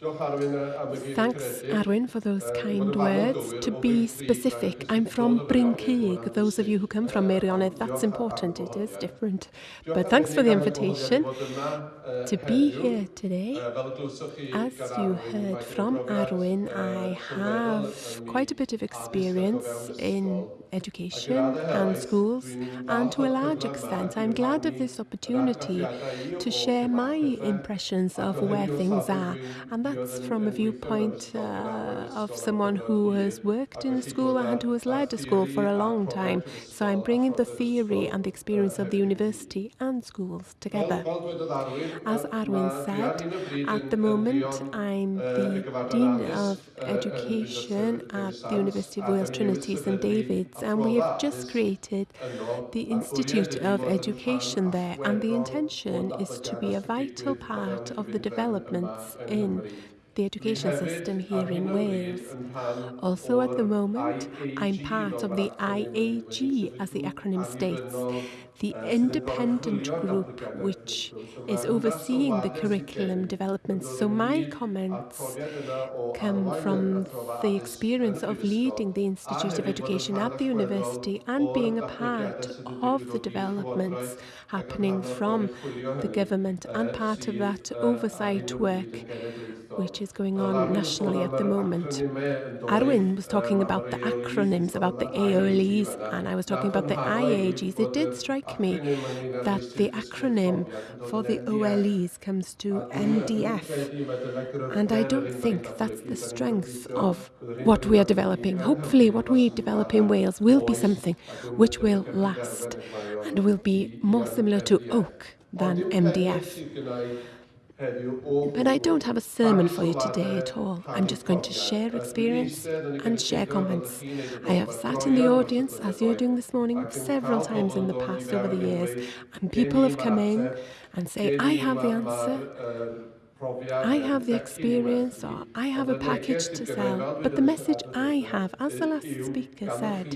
Thanks, Arwyn, for those kind words. To be specific, I'm from Bryn Cig. Those of you who come from Meirionnydd, that's important. It is different. But thanks for the invitation to be here today. As you heard from Arwyn, I have quite a bit of experience in education and schools, and to a large extent, I'm glad of this opportunity to share my impressions of where things are. And that's from a viewpoint uh, of someone who has worked in a school and who has led a school for a long time. So I'm bringing the theory and the experience of the university and schools together. As Arwyn said, at the moment I'm the Dean of Education at the University of Wales Trinity St David's and we have just created the Institute of Education there and the intention is to be a vital part of the developments in the education system here in Wales. Also at the moment, I'm part of the IAG, as the acronym states, the independent group which is overseeing the curriculum development. So my comments come from the experience of leading the Institute of Education at the university and being a part of the developments happening from the government and part of that oversight work which is going on nationally at the moment. Arwyn was talking about the acronyms, about the AOLEs, and I was talking about the IAGs. It did strike me that the acronym for the OLEs comes to MDF, and I don't think that's the strength of what we are developing. Hopefully, what we develop in Wales will be something which will last and will be more similar to oak than MDF. But I don't have a sermon for you today at all. I'm just going to share experience and share comments. I have sat in the audience, as you're doing this morning, several times in the past over the years, and people have come in and say, I have the answer. I have the experience or I have a package to sell, but the message I have, as the last speaker said,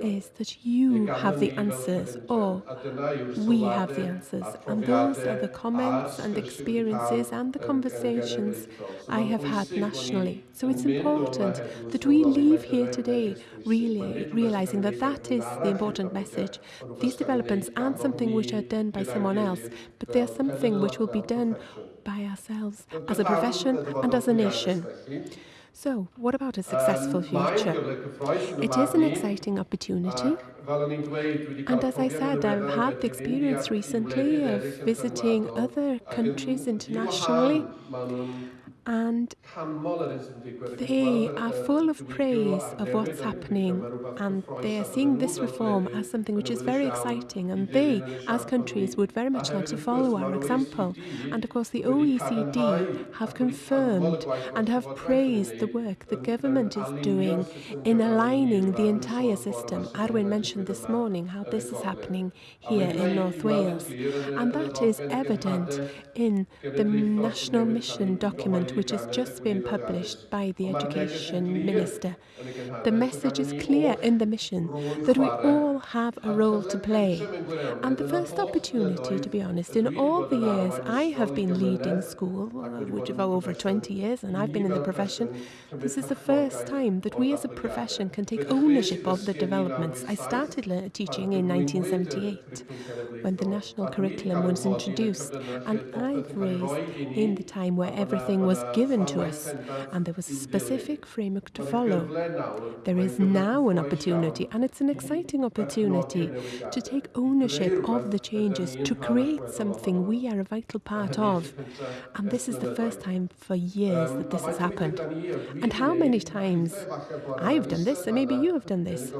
is that you have the answers or we have the answers. And those are the comments and experiences and the conversations I have had nationally. So it's important that we leave here today really realizing that that is the important message. These developments aren't something which are done by someone else, but they are something which will be done by ourselves as a profession and as a nation. So, what about a successful future? It is an exciting opportunity. And as I said, I've had the experience recently of visiting other countries internationally and they are full of praise of what's happening and they are seeing this reform as something which is very exciting and they, as countries, would very much like to follow our example. And of course the OECD have confirmed and have praised the work the government is doing in aligning the entire system. Arwyn mentioned this morning how this is happening here in North Wales and that is evident in the national mission document which has just been published by the Education Minister. The message is clear in the mission that we all have a role to play. And the first opportunity, to be honest, in all the years I have been leading school, uh, which is over 20 years, and I've been in the profession, this is the first time that we as a profession can take ownership of the developments. I started teaching in 1978 when the national curriculum was introduced, and I've raised in the time where everything was given to us, and there was a specific framework to follow. There is now an opportunity, and it's an exciting opportunity to take ownership of the changes, to create something we are a vital part of. And this is the first time for years that this has happened. And how many times I've done this, and maybe you have done this,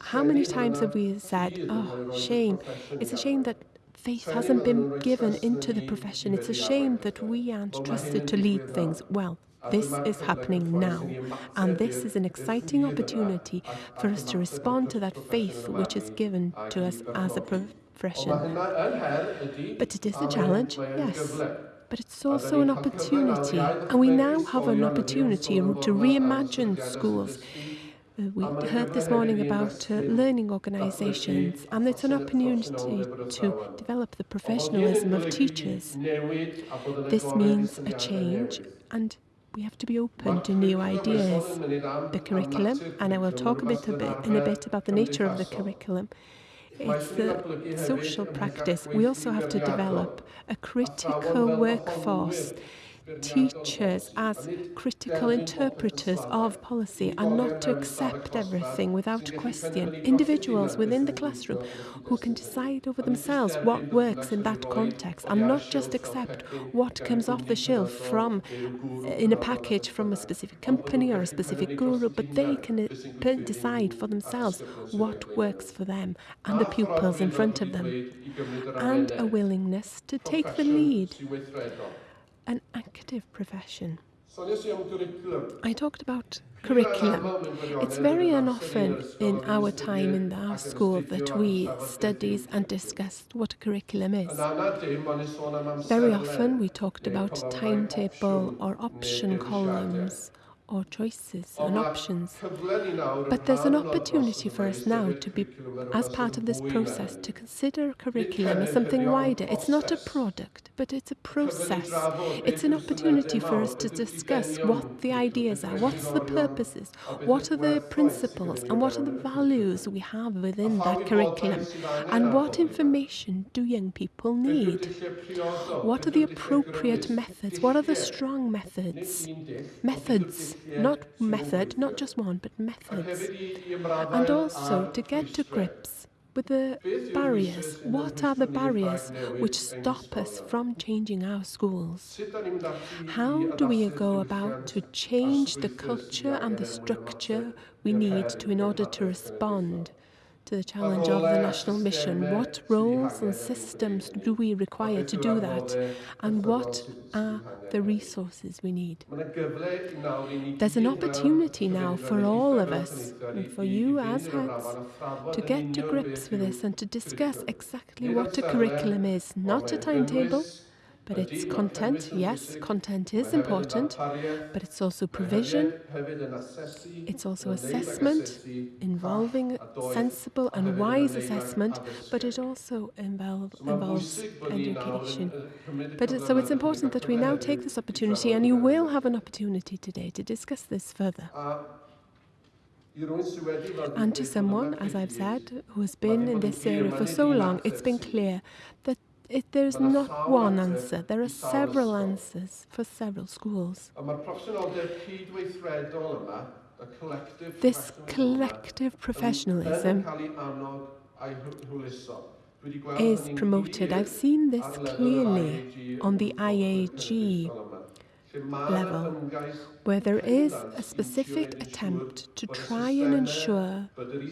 how many times have we said, oh, shame, it's a shame that faith hasn't been given into the profession. It's a shame that we aren't trusted to lead things. Well, this is happening now, and this is an exciting opportunity for us to respond to that faith which is given to us as a profession. But it is a challenge, yes but it's also an opportunity. And we now have an opportunity to reimagine schools Uh, we heard this morning about uh, learning organisations, and it's an opportunity to develop the professionalism of teachers. This means a change, and we have to be open to new ideas. The curriculum, and I will talk a bit, a bit in a bit about the nature of the curriculum. It's the social practice. We also have to develop a critical workforce teachers as critical interpreters of policy and not to accept everything without question. Individuals within the classroom who can decide over themselves what works in that context and not just accept what comes off the shelf from uh, in a package from a specific company or a specific guru, but they can uh, decide for themselves what works for them and the pupils in front of them. And a willingness to take the lead an active profession. I talked about curriculum. It's very unoften in our time in our school that we studies and discussed what a curriculum is. Very often we talked about timetable or option columns or choices and options. But there's an opportunity for us now to be, as part of this process, to consider curriculum as something wider. It's not a product, but it's a process. It's an opportunity for us to discuss what the ideas are, what's the purposes, what are the principles, and what are the values we have within that curriculum, and what information do young people need? What are the appropriate methods? What are the strong methods? Methods not method, not just one, but methods. And also to get to grips with the barriers. What are the barriers which stop us from changing our schools? How do we go about to change the culture and the structure we need to in order to respond to the challenge of the national mission. What roles and systems do we require to do that? And what are the resources we need? There's an opportunity now for all of us, and for you as heads, to get to grips with this and to discuss exactly what a curriculum is, not a timetable, but it's content. Yes, content is important, but it's also provision. It's also assessment, involving sensible and wise assessment, but it also involve, involves education. But it, so it's important that we now take this opportunity, and you will have an opportunity today to discuss this further. And to someone, as I've said, who has been in this area for so long, it's been clear that it, there's not one answer. There are several answers for several schools. This collective professionalism is promoted. I've seen this clearly on the IAG level, where there is a specific attempt to try and ensure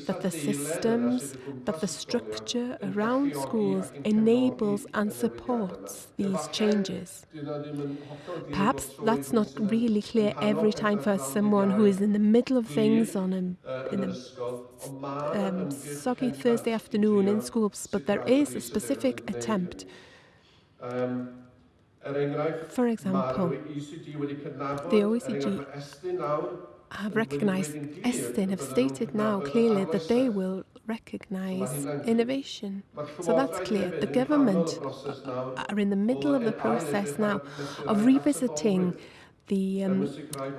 that the systems, that the structure around schools enables and supports these changes. Perhaps that's not really clear every time for someone who is in the middle of things on a, in a um, soggy Thursday afternoon in schools, but there is a specific attempt for example, the OECD have recognized, Estyn have stated now clearly that they will recognize innovation. So that's clear. The government are in the middle of the process now of revisiting the um,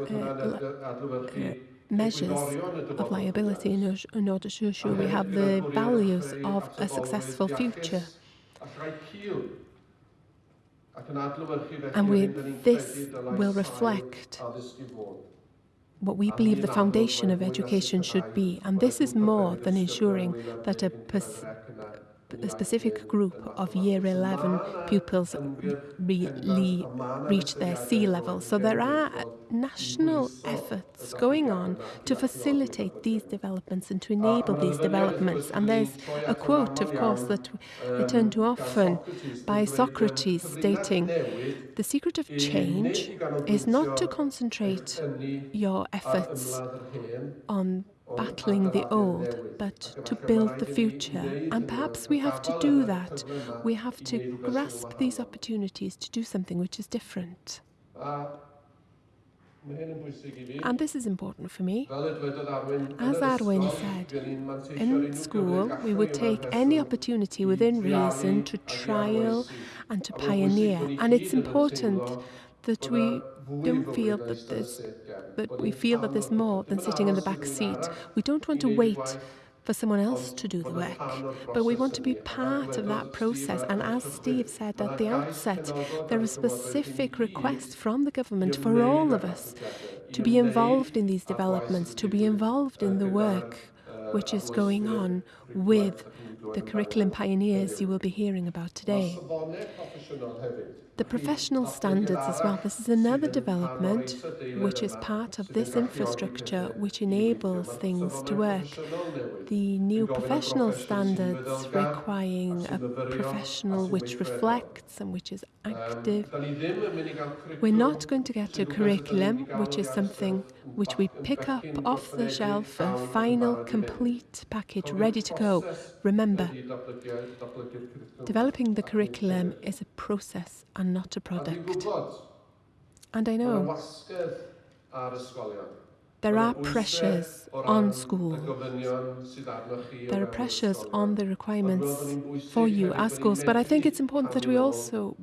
uh, uh, measures of liability in order to ensure we have the values of a successful future. And with this will reflect what we believe the foundation of education should be. And this is more than ensuring that a a specific group of year 11 pupils really reach their C level. So there are national efforts going on to facilitate these developments and to enable these developments. And there's a quote, of course, that I turn to often by Socrates stating, the secret of change is not to concentrate your efforts on battling the old, but to build the future. And perhaps we have to do that. We have to grasp these opportunities to do something which is different. And this is important for me. As Arwyn said, in school we would take any opportunity within reason to trial and to pioneer. And it's important that we don't feel that there's that we feel that there's more than sitting in the back seat. We don't want to wait for someone else to do the work. But we want to be part of that process. And as Steve said at the outset, there are specific requests from the government for all of us to be involved in these developments, to be involved in the work which is going on with the curriculum pioneers you will be hearing about today. The professional standards as well. This is another development which is part of this infrastructure which enables things to work. The new professional standards requiring a professional which reflects and which is active. We're not going to get a curriculum which is something which we pick up off the shelf, a final complete package ready to go. Remember, developing the curriculum is a process and Not a product. And I know. ar. There are pressures on schools. There are pressures on the requirements for you as schools, but I think it's important that we also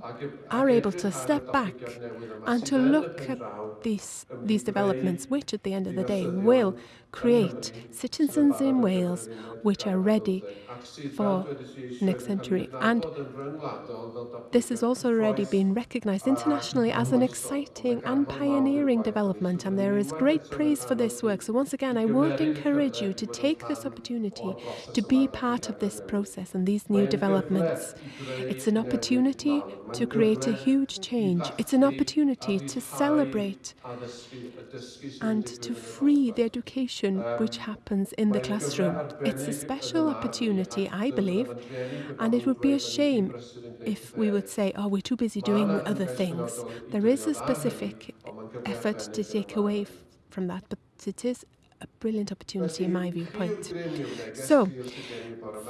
are able to step back and to look at these, these developments, which at the end of the day will create citizens in Wales which are ready for the next century. And this has also already been recognized internationally as an exciting and pioneering development, and there is great praise for this work. So once again, I would encourage you to take this opportunity to be part of this process and these new developments. It's an opportunity to create a huge change. It's an opportunity to celebrate and to free the education which happens in the classroom. It's a special opportunity I believe, and it would be a shame if we would say, oh, we're too busy doing other things. There is a specific effort to take away from that, but it is a brilliant opportunity in my viewpoint. So,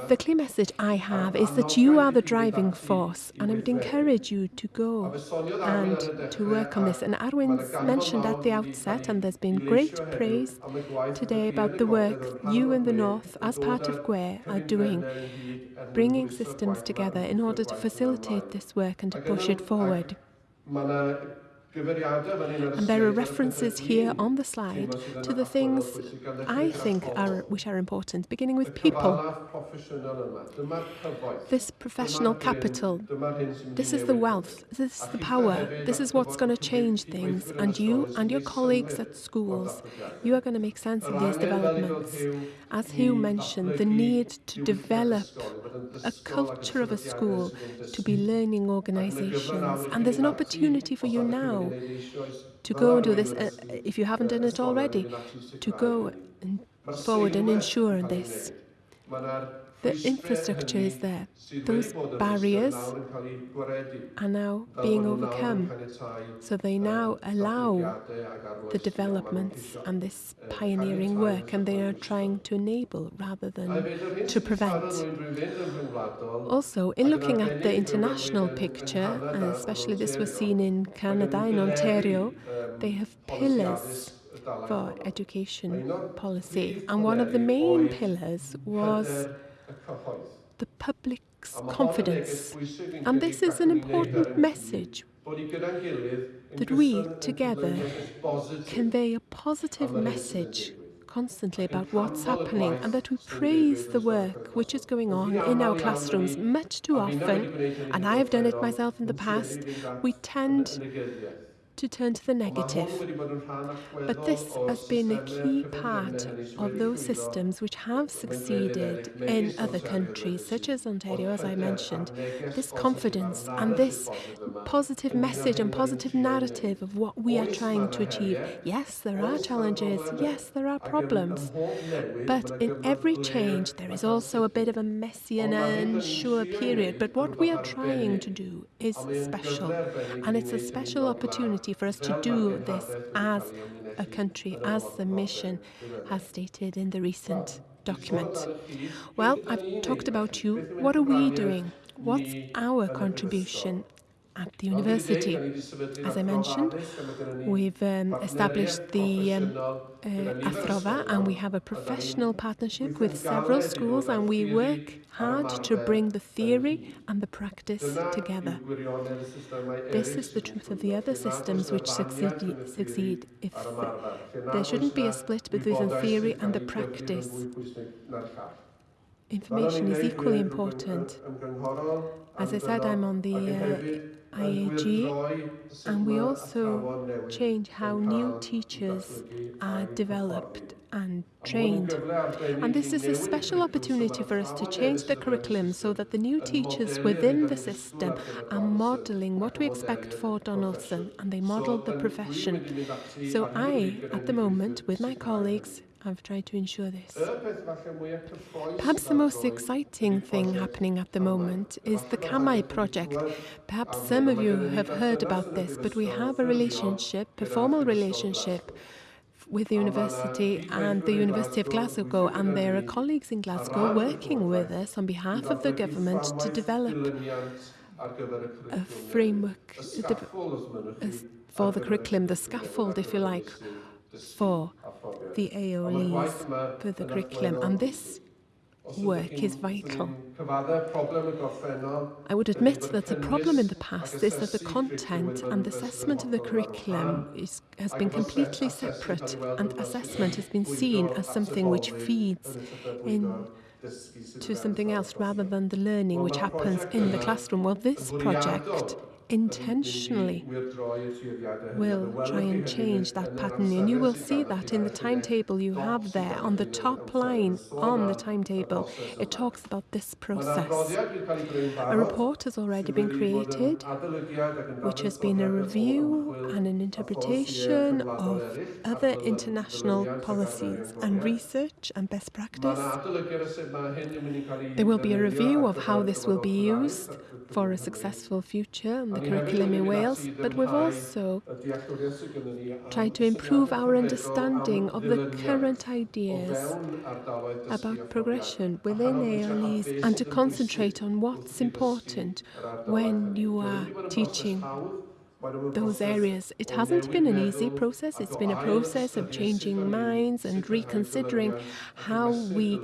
the clear message I have is that you are the driving force, and I would encourage you to go and to work on this. And Arwyn's mentioned at the outset, and there's been great praise today about the work you in the North, as part of GwE, are doing, bringing systems together in order to facilitate this work and to push it forward. And there are references here on the slide to the things I think are which are important, beginning with people. This professional capital, this is the wealth, this is the power, this is what's going to change things. And you and your colleagues at schools, you are going to make sense of these developments. As Hugh mentioned, the need to develop a culture of a school, to be learning organizations. And there's an opportunity for you now to go and do this, uh, if you haven't done it already, to go forward and ensure this. The infrastructure is there. Those barriers are now being overcome. So they now allow the developments and this pioneering work, and they are trying to enable rather than to prevent. Also, in looking at the international picture, and especially this was seen in Canada, in Ontario, they have pillars for education policy. And one of the main pillars was the public's confidence. And this is an important message that we together convey a positive message constantly about what's happening and that we praise the work which is going on in our classrooms much too often, and I have done it myself in the past, we tend to turn to the negative. But this has been a key part of those systems which have succeeded in other countries, such as Ontario, as I mentioned. This confidence and this positive message and positive narrative of what we are trying to achieve. Yes, there are challenges. Yes, there are problems. But in every change, there is also a bit of a messy and unsure period. But what we are trying to do is special. And it's a special opportunity for us to do this as a country, as the mission has stated in the recent document. Well, I've talked about you. What are we doing? What's our contribution at the university. As I mentioned, we've um, established the um, uh, Athrofa and we have a professional partnership with several schools and we work hard to bring the theory and the practice together. This is the truth of the other systems which succeed. succeed. If there shouldn't be a split between the theory and the practice. Information is equally important. As I said, I'm on the uh, IAG, and we also change how new teachers are developed and trained. And this is a special opportunity for us to change the curriculum so that the new teachers within the system are modelling what we expect for Donaldson and they model the profession. So I, at the moment, with my colleagues, I've tried to ensure this. Perhaps the most exciting thing happening at the moment is the CAMAU project. Perhaps some of you have heard about this, but we have a relationship, a formal relationship with the university and the University of Glasgow, and there are colleagues in Glasgow working with us on behalf of the government to develop a framework for the curriculum, the scaffold, if you like, for the AOLEs, for the curriculum. And this work is vital. I would admit that the problem in the past is that the content and assessment of the curriculum is, has been completely separate, and assessment has been seen as something which feeds in to something else rather than the learning which happens in the classroom. Well, this project intentionally will try and change that pattern. And you will see that in the timetable you have there on the top line on the timetable. It talks about this process. A report has already been created, which has been a review and an interpretation of other international policies and research and best practice. There will be a review of how this will be used for a successful future the curriculum in Wales, but we've also tried to improve our understanding of the current ideas about progression within ALEs and to concentrate on what's important when you are teaching those areas. It hasn't been an easy process. It's been a process of changing minds and reconsidering how we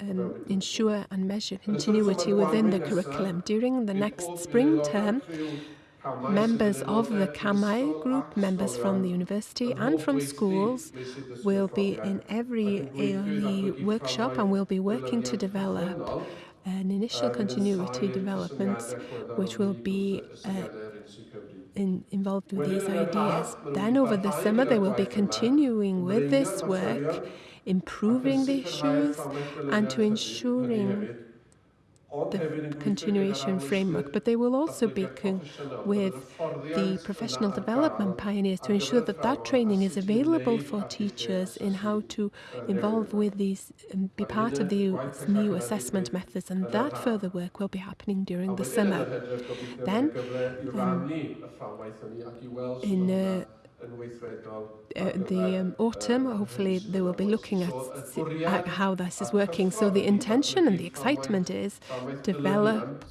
um, ensure and measure continuity within the curriculum. During the next spring term, members of the CAMAU group, members from the university and from schools will be in every AOLE workshop and will be working to develop an initial continuity development which will be uh, in, involved with these ideas. Then over the summer they will be continuing with this work improving the issues and to ensuring the continuation framework, but they will also be with the professional development pioneers to ensure that that training is available for teachers in how to involve with these and be part of the new assessment methods, and that further work will be happening during the summer. Then, um, in uh, uh, the um, autumn, hopefully they will be looking at, at how this is working. So the intention and the excitement is develop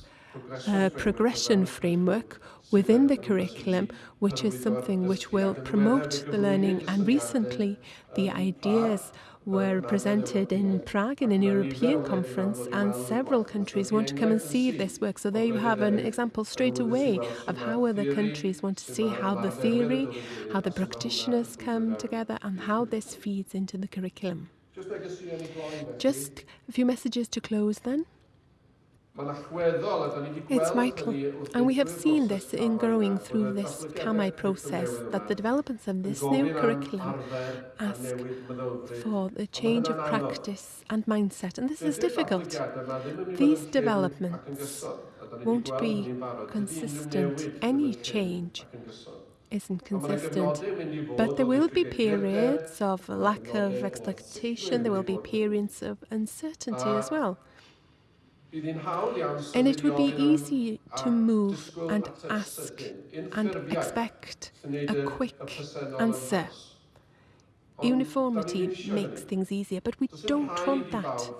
a progression framework within the curriculum, which is something which will promote the learning. And recently, the ideas were presented in Prague in an European conference, and several countries want to come and see this work. So there you have an example straight away of how other countries want to see how the theory, how the practitioners come together, and how this feeds into the curriculum. Just a few messages to close then. It's vital, and we have seen this in growing through this CAMAU process, that the developments of this new curriculum ask for the change of practice and mindset, and this is difficult. These developments won't be consistent. Any change isn't consistent. But there will be periods of lack of expectation, there will be periods of uncertainty as well. And it would be easy to move and ask and expect a quick answer Uniformity makes things easier, but we don't want that.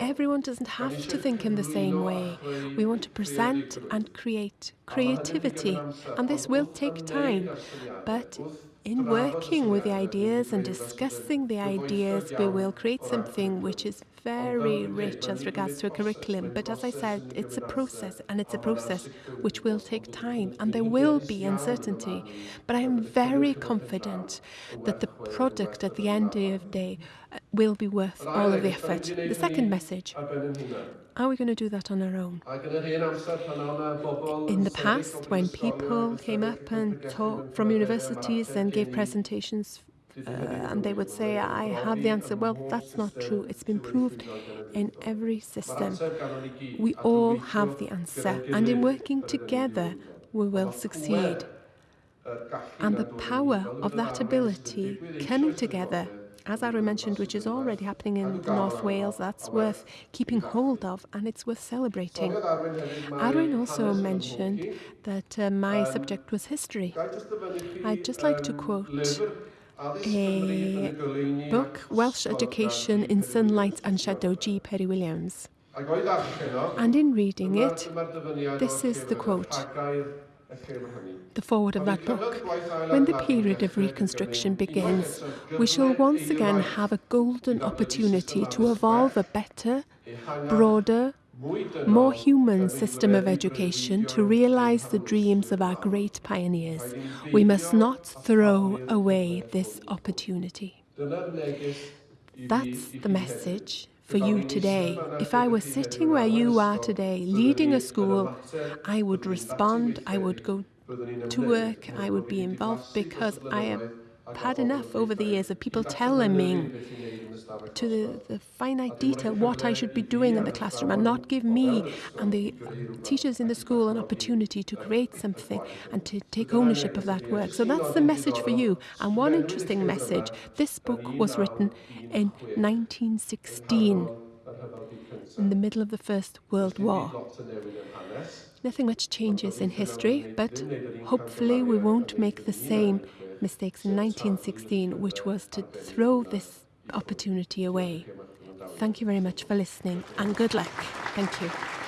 Everyone doesn't have to think in the same way. We want to present and create creativity, and this will take time. But in working with the ideas and discussing the ideas, we will create something which is very rich as regards to a curriculum. But as I said, it's a process, and it's a process which will take time, and there will be uncertainty. But I am very confident that the product at the end of the day uh, will be worth all of the effort. The second message are we going to do that on our own? In the past, when people came up and taught from universities and gave presentations uh, and they would say, I have the answer. Well, that's not true. It's been proved in every system. We all have the answer, and in working together, we will succeed. And the power of that ability coming together as Arwyn mentioned, which is already happening in North Wales, that's worth keeping hold of and it's worth celebrating. Arwyn also mentioned that uh, my subject was history. I'd just like to quote a book, Welsh Education in Sunlight and Shadow, G. Prys Williams. And in reading it, this is the quote the forward of that book. When the period of reconstruction begins, we shall once again have a golden opportunity to evolve a better, broader, more human system of education to realize the dreams of our great pioneers. We must not throw away this opportunity. That's the message for you today. If I were sitting where you are today, leading a school, I would respond, I would go to work, I would be involved because I have had enough over the years of people telling me to the, the, finite detail what I should be doing in the classroom and not give me and the teachers in the school an opportunity to create something and to take ownership of that work. So that's the message for you. And one interesting message, this book was written in 1916 in the middle of the First World War. Nothing much changes in history, but hopefully we won't make the same mistakes in 1916, which was to throw this opportunity away. Thank you very much for listening and good luck. Thank you.